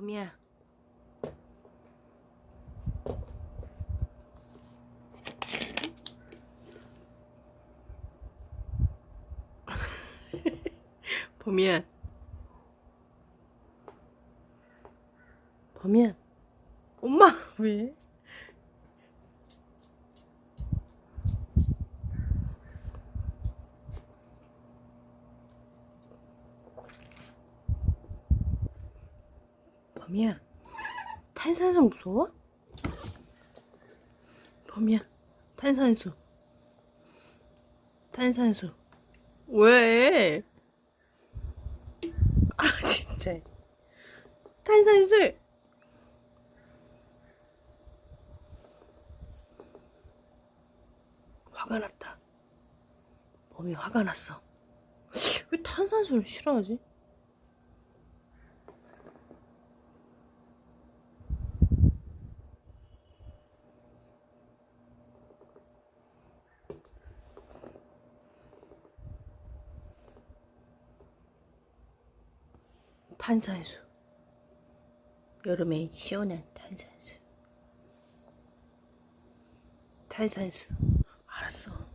범이야. 범이야. 범이야. 엄마 왜? 범이야. 탄산수 무서워? 범이야. 탄산수. 탄산수. 왜? 아 진짜. 탄산수. 화가 났다. 범이 화가 났어. 왜 탄산수를 싫어하지? 탄산수. 여름에 시원한 탄산수. 탄산수. 알았어.